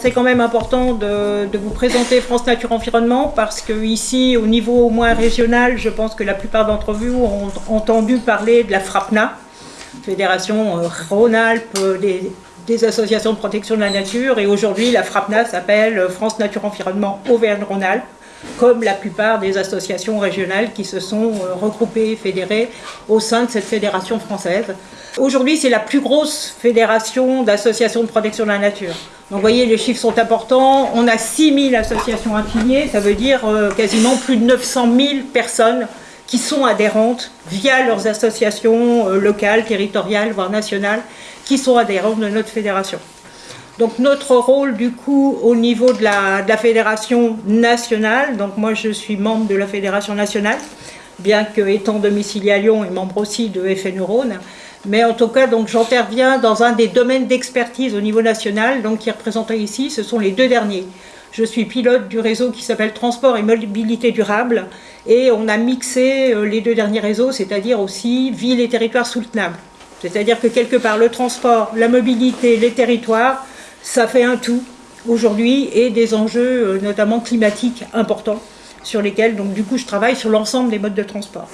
C'est quand même important de, vous présenter France Nature Environnement parce que ici, au niveau au moins régional, je pense que la plupart d'entre vous ont entendu parler de la FRAPNA, Fédération euh, Rhône-Alpes des, des, associations de protection de la nature. Et aujourd'hui, la FRAPNA s'appelle France Nature Environnement Auvergne-Rhône-Alpes comme la plupart des associations régionales qui se sont euh, regroupées, fédérées au sein de cette fédération française. Aujourd'hui, c'est la plus grosse fédération d'associations de protection de la nature. Donc vous voyez, les chiffres sont importants. On a 6000 associations affiliées, ça veut dire euh, quasiment plus de 900 000 personnes qui sont adhérentes via leurs associations euh, locales, territoriales, voire nationales, qui sont adhérentes de notre fédération. Donc notre rôle du coup au niveau de la, fédération nationale, donc moi je suis membre de la fédération nationale, bien que étant domicilié à Lyon et membre aussi de FN mais en tout cas donc j'interviens dans un des domaines d'expertise au niveau national, donc qui est représenté ici, ce sont les deux derniers. Je suis pilote du réseau qui s'appelle Transport et Mobilité Durable, et on a mixé euh, les deux derniers réseaux, c'est-à-dire aussi ville et territoires soutenables. C'est-à-dire que quelque part le transport, la mobilité, les territoires, ça fait un tout aujourd'hui et des enjeux euh, notamment climatiques importants sur lesquels donc du coup je travaille sur l'ensemble des modes de transport.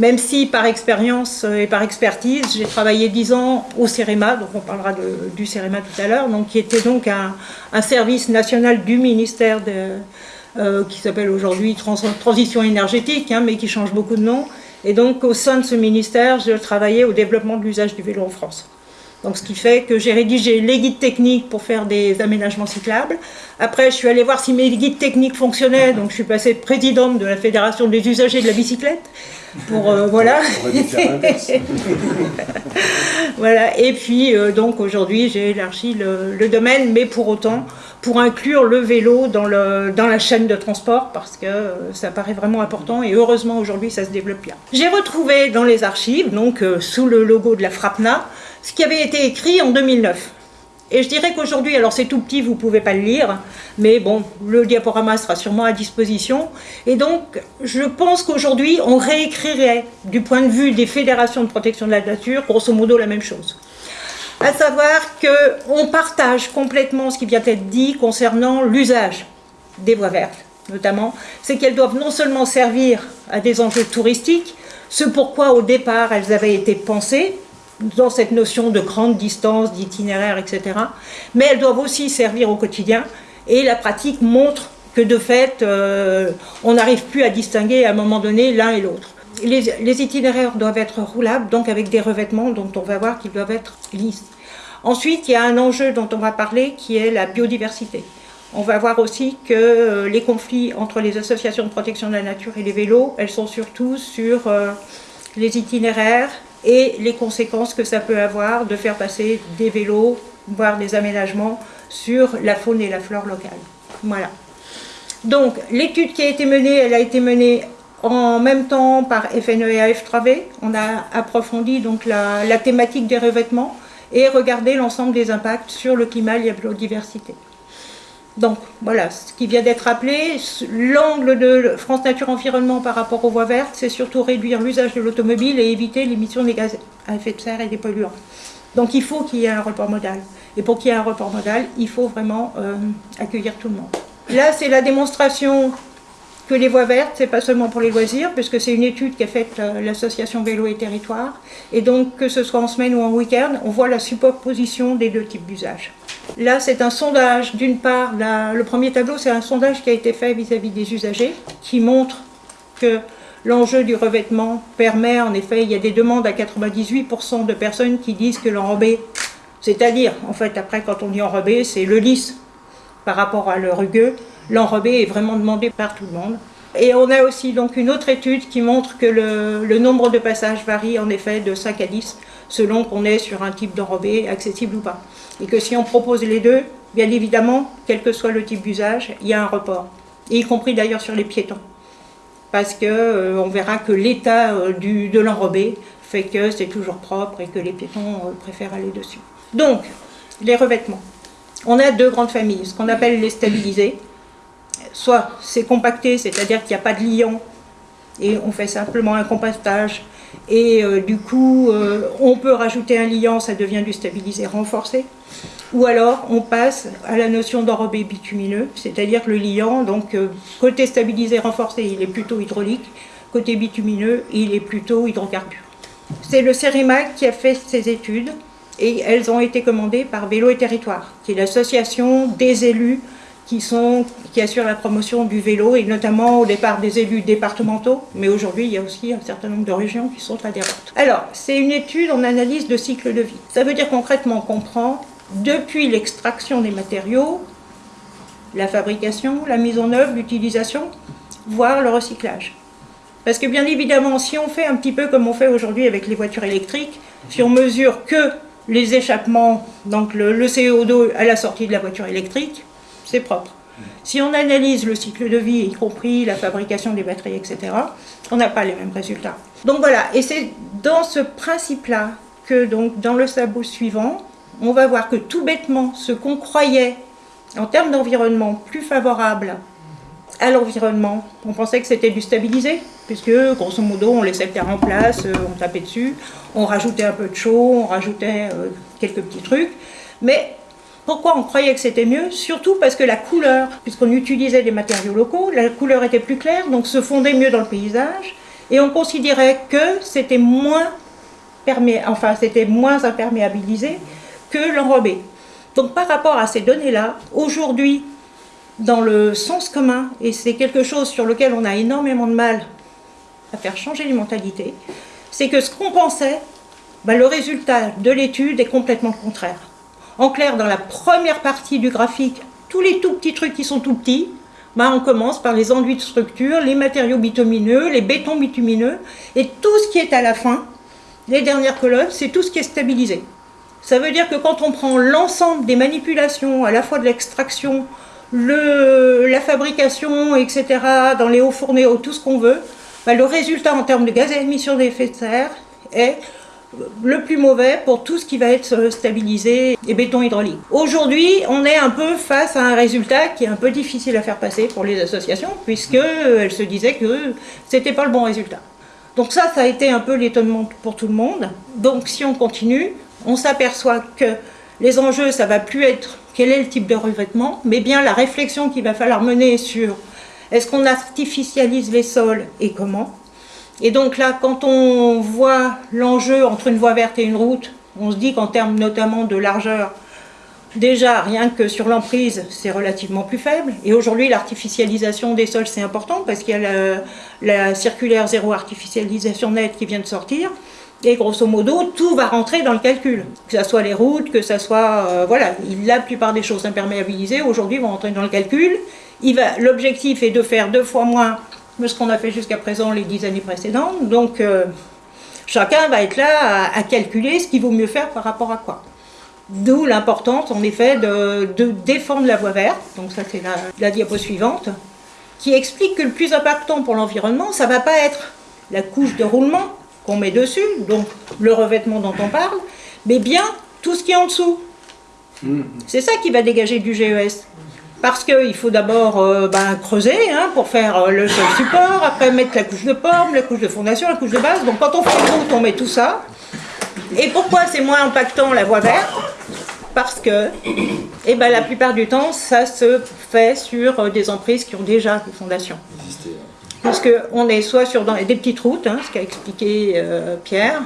Même si par expérience euh, et par expertise, j'ai travaillé 10 ans au CEREMA, donc on parlera du CEREMA tout à l'heure, qui était donc un, service national du ministère euh, qui s'appelle aujourd'hui Trans Transition énergétique, hein, mais qui change beaucoup de nom. Et donc au sein de ce ministère, je travaillais au développement de l'usage du vélo en France. Donc, ce qui fait que j'ai rédigé les guides techniques pour faire des aménagements cyclables. Après, je suis allée voir si mes guides techniques fonctionnaient. Donc, je suis passée présidente de la Fédération des usagers de la bicyclette. Pour, euh, voilà. voilà. Et puis, euh, donc, aujourd'hui, j'ai élargi le, le, domaine, mais pour autant, pour inclure le vélo dans, le, dans la chaîne de transport, parce que euh, ça paraît vraiment important. Et heureusement, aujourd'hui, ça se développe bien. J'ai retrouvé dans les archives, donc, euh, sous le logo de la FRAPNA, ce qui avait été écrit en 2009. Et je dirais qu'aujourd'hui, alors c'est tout petit, vous ne pouvez pas le lire, mais bon, le diaporama sera sûrement à disposition. Et donc, je pense qu'aujourd'hui, on réécrirait, du point de vue des fédérations de protection de la nature, grosso modo la même chose. À savoir qu'on partage complètement ce qui vient d'être dit concernant l'usage des voies vertes, notamment, c'est qu'elles doivent non seulement servir à des enjeux touristiques, ce pourquoi au départ elles avaient été pensées, dans cette notion de grande distance, d'itinéraire, etc. Mais elles doivent aussi servir au quotidien et la pratique montre que de fait, euh, on n'arrive plus à distinguer à un moment donné l'un et l'autre. Les, itinéraires doivent être roulables, donc avec des revêtements dont on va voir qu'ils doivent être lisses. Ensuite, il y a un enjeu dont on va parler qui est la biodiversité. On va voir aussi que euh, les conflits entre les associations de protection de la nature et les vélos, elles sont surtout sur euh, les itinéraires, et les conséquences que ça peut avoir de faire passer des vélos, voire des aménagements sur la faune et la flore locale. Voilà. Donc, l'étude qui a été menée, elle a été menée en même temps par FNE et AF3V. On a approfondi donc la, la thématique des revêtements et regardé l'ensemble des impacts sur le climat et la biodiversité. Donc voilà, ce qui vient d'être appelé, l'angle de France Nature Environnement par rapport aux voies vertes, c'est surtout réduire l'usage de l'automobile et éviter l'émission des gaz à effet de serre et des polluants. Donc il faut qu'il y ait un report modal. Et pour qu'il y ait un report modal, il faut vraiment euh, accueillir tout le monde. Là, c'est la démonstration que les voies vertes, c'est pas seulement pour les loisirs, puisque c'est une étude qu'a faite euh, l'association Vélo et Territoire. Et donc, que ce soit en semaine ou en week-end, on voit la superposition des deux types d'usage. Là, c'est un sondage. D'une part, le premier tableau, c'est un sondage qui a été fait vis-à-vis -vis des usagers, qui montre que l'enjeu du revêtement permet, en effet, il y a des demandes à 98% de personnes qui disent que l'enrobé, c'est-à-dire, en fait, après, quand on dit enrobé, c'est le lisse par rapport à le rugueux, l'enrobé est vraiment demandé par tout le monde. Et on a aussi donc une autre étude qui montre que le, le nombre de passages varie en effet de 5 à 10 selon qu'on est sur un type d'enrobé accessible ou pas. Et que si on propose les deux, bien évidemment, quel que soit le type d'usage, il y a un report. Et y compris d'ailleurs sur les piétons. Parce qu'on euh, verra que l'état euh, de l'enrobé fait que c'est toujours propre et que les piétons euh, préfèrent aller dessus. Donc, les revêtements. On a deux grandes familles, ce qu'on appelle les stabilisés. Soit c'est compacté, c'est-à-dire qu'il n'y a pas de liant et on fait simplement un compactage Et euh, du coup, euh, on peut rajouter un liant, ça devient du stabilisé renforcé. Ou alors, on passe à la notion d'enrobé bitumineux, c'est-à-dire le liant, donc euh, côté stabilisé renforcé, il est plutôt hydraulique, côté bitumineux, il est plutôt hydrocarbure. C'est le CEREMAC qui a fait ces études et elles ont été commandées par Vélo et Territoire, qui est l'association des élus qui, assurent la promotion du vélo, et notamment au départ des élus départementaux, mais aujourd'hui il y a aussi un certain nombre de régions qui sont adhérentes. Alors, c'est une étude en analyse de cycle de vie. Ça veut dire concrètement qu'on prend, depuis l'extraction des matériaux, la fabrication, la mise en œuvre, l'utilisation, voire le recyclage. Parce que bien évidemment, si on fait un petit peu comme on fait aujourd'hui avec les voitures électriques, si on mesure que les échappements, donc le CO2 à la sortie de la voiture électrique, c'est propre. Si on analyse le cycle de vie, y compris la fabrication des batteries, etc., on n'a pas les mêmes résultats. Donc voilà, et c'est dans ce principe-là que donc dans le sabot suivant, on va voir que tout bêtement, ce qu'on croyait en termes d'environnement plus favorable à l'environnement, on pensait que c'était du stabilisé, puisque grosso modo on laissait le terre en place, euh, on tapait dessus, on rajoutait un peu de chaud, on rajoutait euh, quelques petits trucs, mais pourquoi on croyait que c'était mieux? Surtout parce que la couleur, puisqu'on utilisait des matériaux locaux, la couleur était plus claire, donc se fondait mieux dans le paysage, et on considérait que c'était moins, enfin, moins imperméabilisé que l'enrobé. Donc par rapport à ces données-là, aujourd'hui, dans le sens commun, et c'est quelque chose sur lequel on a énormément de mal à faire changer les mentalités, c'est que ce qu'on pensait, ben, le résultat de l'étude est complètement contraire. En clair, dans la première partie du graphique, tous les tout petits trucs qui sont tout petits, bah on commence par les enduits de structure, les matériaux bitumineux, les bétons bitumineux, et tout ce qui est à la fin, les dernières colonnes, c'est tout ce qui est stabilisé. Ça veut dire que quand on prend l'ensemble des manipulations, à la fois de l'extraction, la fabrication, etc., dans les hauts fourneaux, tout ce qu'on veut, bah le résultat en termes de gaz à émission d'effet de serre est le plus mauvais pour tout ce qui va être stabilisé et béton hydraulique. Aujourd'hui, on est un peu face à un résultat qui est un peu difficile à faire passer pour les associations, puisqu'elles se disaient que c'était pas le bon résultat. Donc ça, ça a été un peu l'étonnement pour tout le monde. Donc si on continue, on s'aperçoit que les enjeux, ça va plus être quel est le type de revêtement, mais bien la réflexion qu'il va falloir mener sur est-ce qu'on artificialise les sols et comment et donc là, quand on voit l'enjeu entre une voie verte et une route, on se dit qu'en termes notamment de largeur, déjà rien que sur l'emprise, c'est relativement plus faible. Et aujourd'hui, l'artificialisation des sols, c'est important parce qu'il y a la, circulaire zéro artificialisation nette qui vient de sortir. Et grosso modo, tout va rentrer dans le calcul. Que ce soit les routes, que ce soit... Euh, voilà, la plupart des choses imperméabilisées, aujourd'hui, vont rentrer dans le calcul. L'objectif est de faire deux fois moins ce qu'on a fait jusqu'à présent les dix années précédentes. Donc, euh, chacun va être là à, calculer ce qu'il vaut mieux faire par rapport à quoi. D'où l'importance, en effet, de, défendre la voie verte. Donc ça, c'est la, la diapo suivante, qui explique que le plus important pour l'environnement, ça ne va pas être la couche de roulement qu'on met dessus, donc le revêtement dont on parle, mais bien tout ce qui est en dessous. Mmh. C'est ça qui va dégager du GES. Parce qu'il faut d'abord euh, ben, creuser hein, pour faire euh, le sol support, après mettre la couche de forme, la couche de fondation, la couche de base. Donc quand on fait une route, on met tout ça. Et pourquoi c'est moins impactant la voie verte? Parce que eh ben, la plupart du temps, ça se fait sur euh, des emprises qui ont déjà des fondations. Parce qu'on est soit sur des petites routes, hein, ce qu'a expliqué Pierre,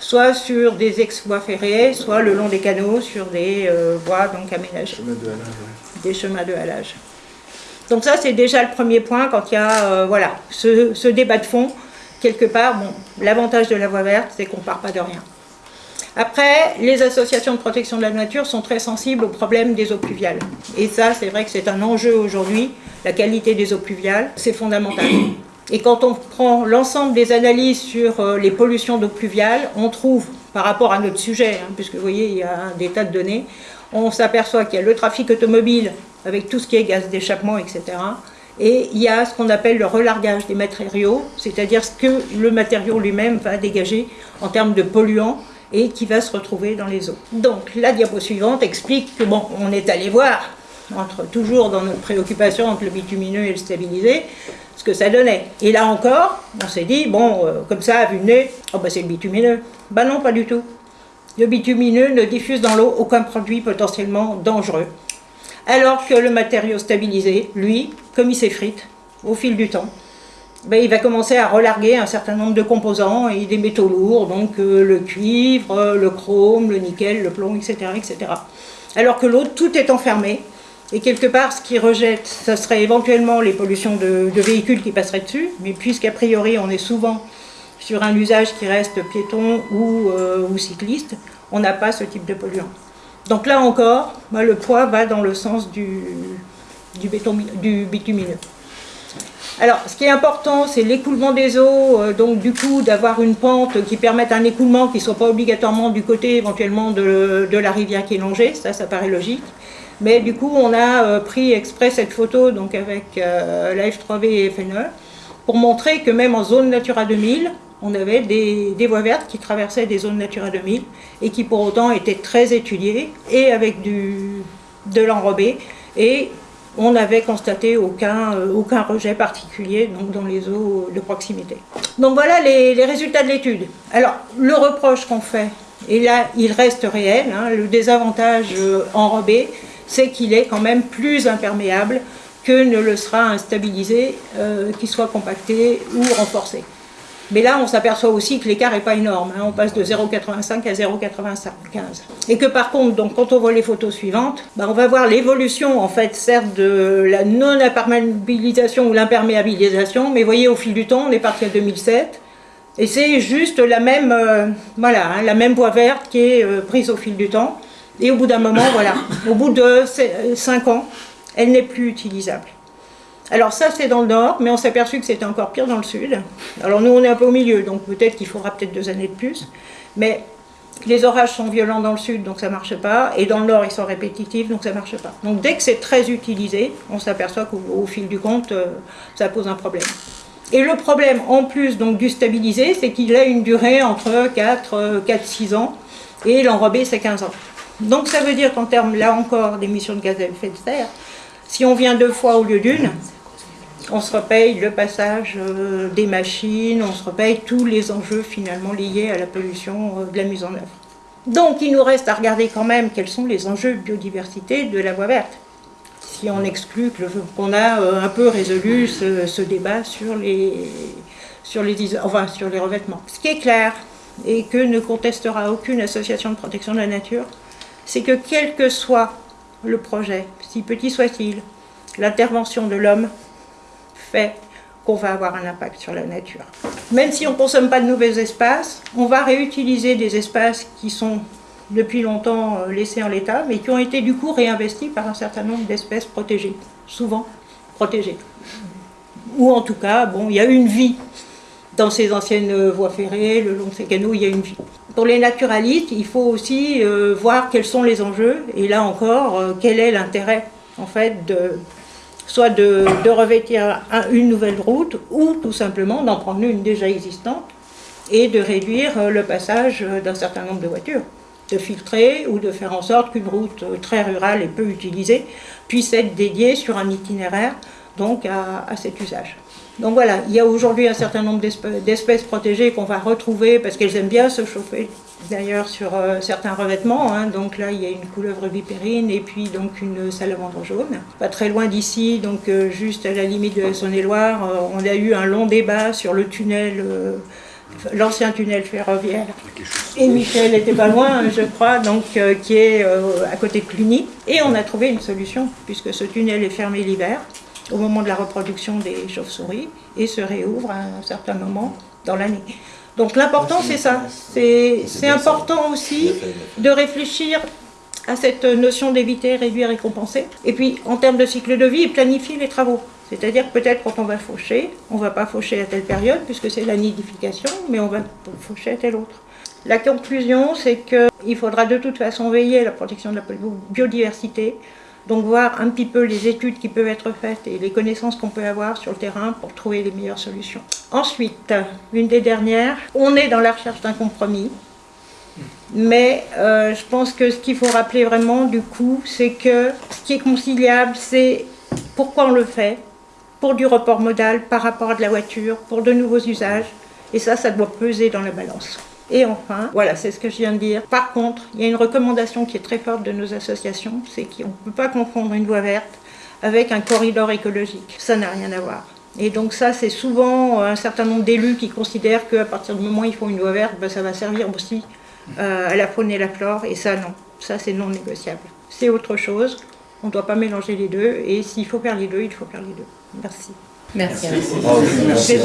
soit sur des ex-voies ferrées, soit le long des canaux, sur des voies donc aménagées des chemins de halage. Donc ça, c'est déjà le premier point quand il y a euh, voilà, ce, débat de fond. Quelque part, bon, l'avantage de la voie verte, c'est qu'on ne part pas de rien. Après, les associations de protection de la nature sont très sensibles au problème des eaux pluviales. Et ça, c'est vrai que c'est un enjeu aujourd'hui. La qualité des eaux pluviales, c'est fondamental. Et quand on prend l'ensemble des analyses sur euh, les pollutions d'eau pluviale, on trouve, par rapport à notre sujet, hein, puisque vous voyez, il y a des tas de données, on s'aperçoit qu'il y a le trafic automobile avec tout ce qui est gaz d'échappement, etc. Et il y a ce qu'on appelle le relargage des matériaux, c'est-à-dire ce que le matériau lui-même va dégager en termes de polluants et qui va se retrouver dans les eaux. Donc la diapo suivante explique que bon, on est allé voir, entre, toujours dans notre préoccupation entre le bitumineux et le stabilisé, ce que ça donnait. Et là encore, on s'est dit, bon, euh, comme ça, vu le nez, oh bah c'est le bitumineux. Bah non, pas du tout. Le bitumineux ne diffuse dans l'eau aucun produit potentiellement dangereux. Alors que le matériau stabilisé, lui, comme il s'effrite au fil du temps, ben, il va commencer à relarguer un certain nombre de composants et des métaux lourds, donc euh, le cuivre, le chrome, le nickel, le plomb, etc. etc. Alors que l'autre, tout est enfermé, et quelque part, ce qui rejette, ce serait éventuellement les pollutions de, véhicules qui passeraient dessus, mais puisqu'a priori on est souvent sur un usage qui reste piéton ou, euh, cycliste, on n'a pas ce type de polluant. Donc là encore, le poids va dans le sens du, bitumineux. Alors, ce qui est important, c'est l'écoulement des eaux, euh, donc du coup, d'avoir une pente qui permette un écoulement qui ne soit pas obligatoirement du côté éventuellement de, la rivière qui est longée, ça, ça paraît logique. Mais du coup, on a euh, pris exprès cette photo donc avec la F3V et FNE pour montrer que même en zone Natura 2000, on avait des, voies vertes qui traversaient des zones Natura 2000 et qui pour autant étaient très étudiées et avec du, de l'enrobé et on n'avait constaté aucun, euh, aucun rejet particulier donc, dans les eaux de proximité. Donc voilà les, résultats de l'étude. Alors le reproche qu'on fait, et là il reste réel, hein, le désavantage enrobé, c'est qu'il est quand même plus imperméable que ne le sera un stabilisé euh, qui soit compacté ou renforcé. Mais là, on s'aperçoit aussi que l'écart n'est pas énorme. Hein. on passe de 0,85 à 0,95. Et que par contre, donc, quand on voit les photos suivantes, bah, on va voir l'évolution, en fait, certes de la non-imperméabilisation ou l'imperméabilisation, mais voyez, au fil du temps, on est parti à 2007, et c'est juste la même, euh, voilà, hein, la même voie verte qui est euh, prise au fil du temps. Et au bout d'un moment, voilà, au bout de 5 ans, elle n'est plus utilisable. Alors ça, c'est dans le nord, mais on s'est aperçu que c'était encore pire dans le sud. Alors nous, on est un peu au milieu, donc peut-être qu'il faudra peut-être deux années de plus. Mais les orages sont violents dans le sud, donc ça ne marche pas. Et dans le nord, ils sont répétitifs, donc ça ne marche pas. Donc dès que c'est très utilisé, on s'aperçoit qu'au fil du compte, euh, ça pose un problème. Et le problème, en plus donc, du stabilisé, c'est qu'il a une durée entre 4, 4-6 ans, et l'enrobé, c'est 15 ans. Donc ça veut dire qu'en termes, là encore, d'émissions de gaz à effet de serre, si on vient deux fois au lieu d'une, on se repaye le passage euh, des machines, on se repaye tous les enjeux finalement liés à la pollution euh, de la mise en œuvre. Donc il nous reste à regarder quand même quels sont les enjeux de biodiversité de la voie verte. Si on exclut qu'on a euh, un peu résolu ce, débat sur les, sur, les, enfin, sur les revêtements. Ce qui est clair, et que ne contestera aucune association de protection de la nature, c'est que quel que soit le projet, si petit soit-il, l'intervention de l'homme fait qu'on va avoir un impact sur la nature. Même si on ne consomme pas de nouveaux espaces, on va réutiliser des espaces qui sont depuis longtemps euh, laissés en l'état, mais qui ont été du coup réinvestis par un certain nombre d'espèces protégées, souvent protégées. Ou en tout cas, bon, il y a une vie dans ces anciennes voies ferrées, le long de ces canaux, il y a une vie. Pour les naturalistes, il faut aussi euh, voir quels sont les enjeux, et là encore, euh, quel est l'intérêt, en fait, de, soit de, revêtir une nouvelle route, ou tout simplement d'en prendre une déjà existante, et de réduire euh, le passage d'un certain nombre de voitures de filtrer ou de faire en sorte qu'une route très rurale et peu utilisée puisse être dédiée sur un itinéraire donc à cet usage. Donc voilà, il y a aujourd'hui un certain nombre d'espèces protégées qu'on va retrouver parce qu'elles aiment bien se chauffer d'ailleurs sur euh, certains revêtements. Hein. Donc là, il y a une couleuvre vipérine et puis donc une salamandre jaune. Pas très loin d'ici, donc euh, juste à la limite de la Saône-et-Loire, euh, on a eu un long débat sur le tunnel, l'ancien tunnel ferroviaire. Et Michel était pas loin, je crois, donc qui est à côté de Cluny. Et on a trouvé une solution puisque ce tunnel est fermé l'hiver au moment de la reproduction des chauves-souris et se réouvre à un certain moment dans l'année. Donc l'important c'est ça, c'est important aussi de réfléchir à cette notion d'éviter, réduire et compenser. Et puis en termes de cycle de vie, planifier les travaux. C'est-à-dire peut-être quand on va faucher, on ne va pas faucher à telle période puisque c'est la nidification, mais on va faucher à telle autre. La conclusion, c'est qu'il faudra de toute façon veiller à la protection de la biodiversité, donc voir un petit peu les études qui peuvent être faites et les connaissances qu'on peut avoir sur le terrain pour trouver les meilleures solutions. Ensuite, une des dernières, on est dans la recherche d'un compromis. Mais euh, je pense que ce qu'il faut rappeler vraiment du coup, c'est que ce qui est conciliable, c'est pourquoi on le fait pour du report modal par rapport à de la voiture, pour de nouveaux usages. Et ça, ça doit peser dans la balance. Et enfin, voilà, c'est ce que je viens de dire. Par contre, il y a une recommandation qui est très forte de nos associations, c'est qu'on ne peut pas confondre une voie verte avec un corridor écologique. Ça n'a rien à voir. Et donc ça, c'est souvent un certain nombre d'élus qui considèrent qu'à partir du moment où ils font une voie verte, ben, ça va servir aussi euh, à la faune et la flore. Et ça, non. Ça, c'est non négociable. C'est autre chose. On ne doit pas mélanger les deux. Et s'il faut faire les deux, il faut faire les deux. Merci. Merci. Merci.